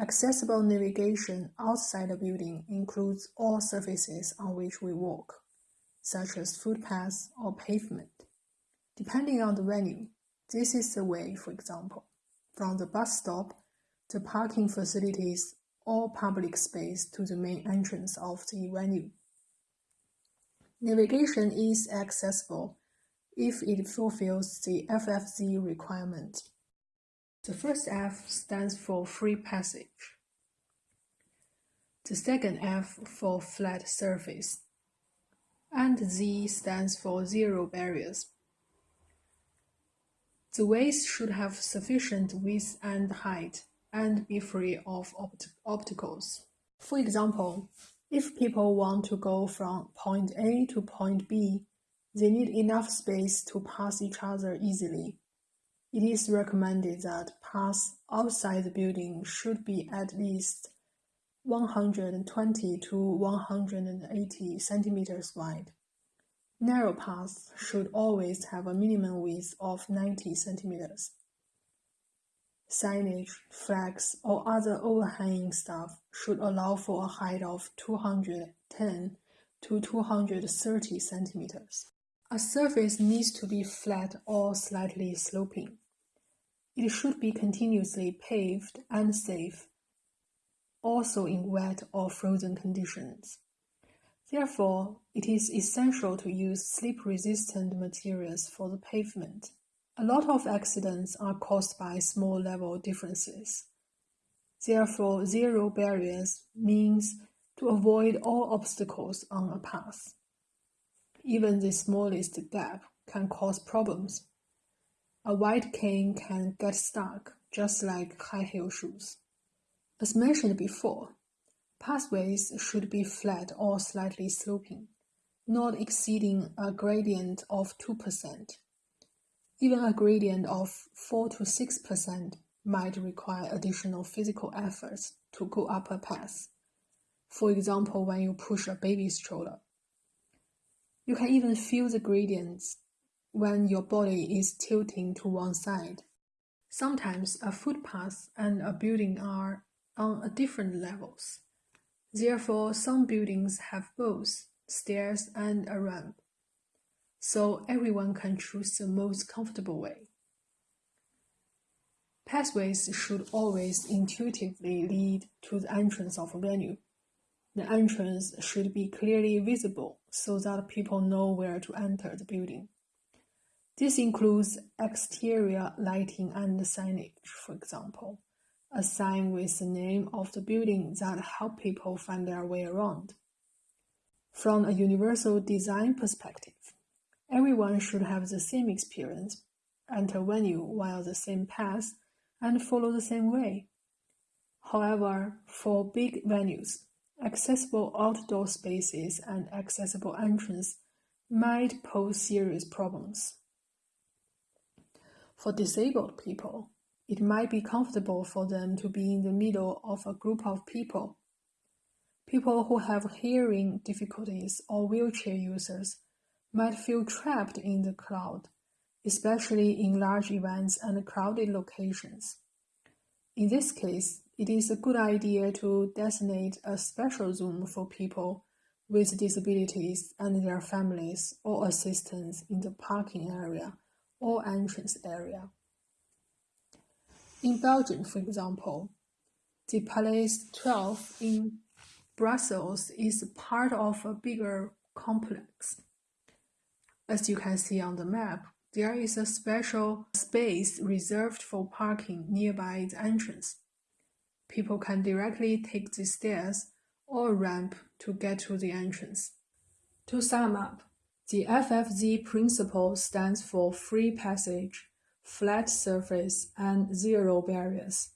Accessible navigation outside the building includes all surfaces on which we walk, such as footpaths or pavement. Depending on the venue, this is the way, for example, from the bus stop, the parking facilities, or public space to the main entrance of the venue. Navigation is accessible if it fulfills the FFZ requirement. The first F stands for free passage. The second F for flat surface. And Z stands for zero barriers. The ways should have sufficient width and height and be free of opt obstacles. For example, if people want to go from point A to point B, they need enough space to pass each other easily. It is recommended that paths outside the building should be at least 120 to 180 centimeters wide. Narrow paths should always have a minimum width of 90 centimeters. Signage, flags, or other overhanging stuff should allow for a height of 210 to 230 centimeters. A surface needs to be flat or slightly sloping. It should be continuously paved and safe, also in wet or frozen conditions. Therefore, it is essential to use slip-resistant materials for the pavement. A lot of accidents are caused by small level differences. Therefore, zero barriers means to avoid all obstacles on a path. Even the smallest gap can cause problems. A wide cane can get stuck, just like high heel shoes. As mentioned before, pathways should be flat or slightly sloping, not exceeding a gradient of 2%. Even a gradient of 4 to 6% might require additional physical efforts to go up a path. For example, when you push a baby stroller. You can even feel the gradients when your body is tilting to one side. Sometimes a footpath and a building are on different levels. Therefore, some buildings have both stairs and a ramp, so everyone can choose the most comfortable way. Pathways should always intuitively lead to the entrance of a venue. The entrance should be clearly visible so that people know where to enter the building. This includes exterior lighting and signage, for example, a sign with the name of the building that help people find their way around. From a universal design perspective, everyone should have the same experience, enter venue via the same path, and follow the same way. However, for big venues, accessible outdoor spaces and accessible entrance might pose serious problems. For disabled people, it might be comfortable for them to be in the middle of a group of people. People who have hearing difficulties or wheelchair users might feel trapped in the crowd, especially in large events and crowded locations. In this case, it is a good idea to designate a special zone for people with disabilities and their families or assistants in the parking area or entrance area. In Belgium, for example, the Palace 12 in Brussels is part of a bigger complex. As you can see on the map, there is a special space reserved for parking nearby the entrance. People can directly take the stairs or ramp to get to the entrance. To sum up, the FFZ principle stands for free passage, flat surface, and zero barriers.